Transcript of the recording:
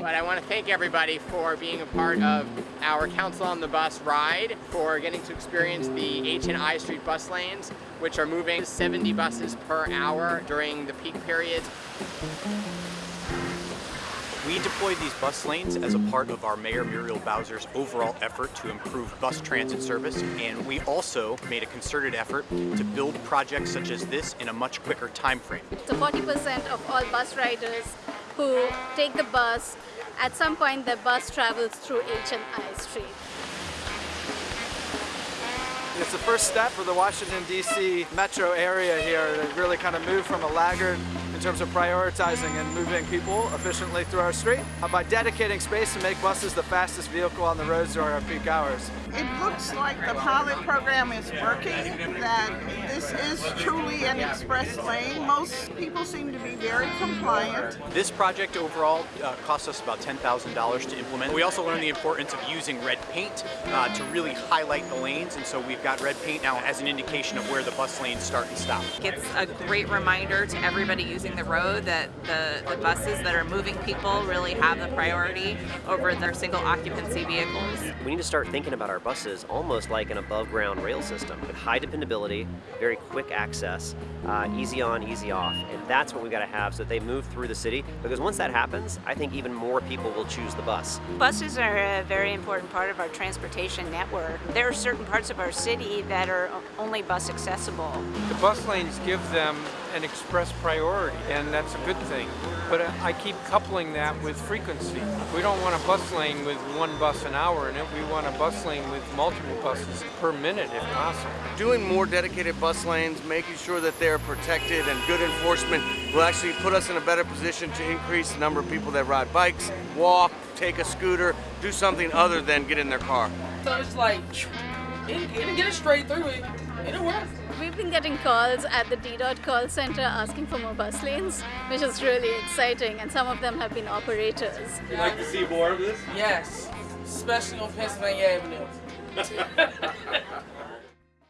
But I want to thank everybody for being a part of our Council on the Bus ride, for getting to experience the H and I Street bus lanes, which are moving 70 buses per hour during the peak periods. We deployed these bus lanes as a part of our Mayor Muriel Bowser's overall effort to improve bus transit service, and we also made a concerted effort to build projects such as this in a much quicker time frame. So 40% of all bus riders who take the bus, at some point the bus travels through H and I Street. It's the first step for the Washington, D.C. metro area here to really kind of move from a laggard in terms of prioritizing and moving people efficiently through our street uh, by dedicating space to make buses the fastest vehicle on the roads during our peak hours. It looks like the pilot program is working, that this is truly an express lane. Most people seem to be very compliant. This project overall uh, cost us about $10,000 to implement. We also learned the importance of using red paint uh, to really highlight the lanes, and so we've got red paint now as an indication of where the bus lanes start and stop. It's a great reminder to everybody using the road that the, the buses that are moving people really have the priority over their single occupancy vehicles. We need to start thinking about our buses almost like an above ground rail system with high dependability, very quick access, uh, easy on, easy off. And that's what we've got to have so that they move through the city because once that happens, I think even more people will choose the bus. Buses are a very important part of our transportation network. There are certain parts of our city that are only bus accessible. The bus lanes give them an express priority and that's a good thing. But I keep coupling that with frequency. We don't want a bus lane with one bus an hour in it. We want a bus lane with multiple buses per minute if possible. Doing more dedicated bus lanes, making sure that they're protected and good enforcement will actually put us in a better position to increase the number of people that ride bikes, walk, take a scooter, do something other than get in their car. So it's like, and, and get it straight through it, and it works. We've been getting calls at the DDOT call center asking for more bus lanes, which is really exciting, and some of them have been operators. You'd like to see more of this? Yes, especially on Pennsylvania Avenue.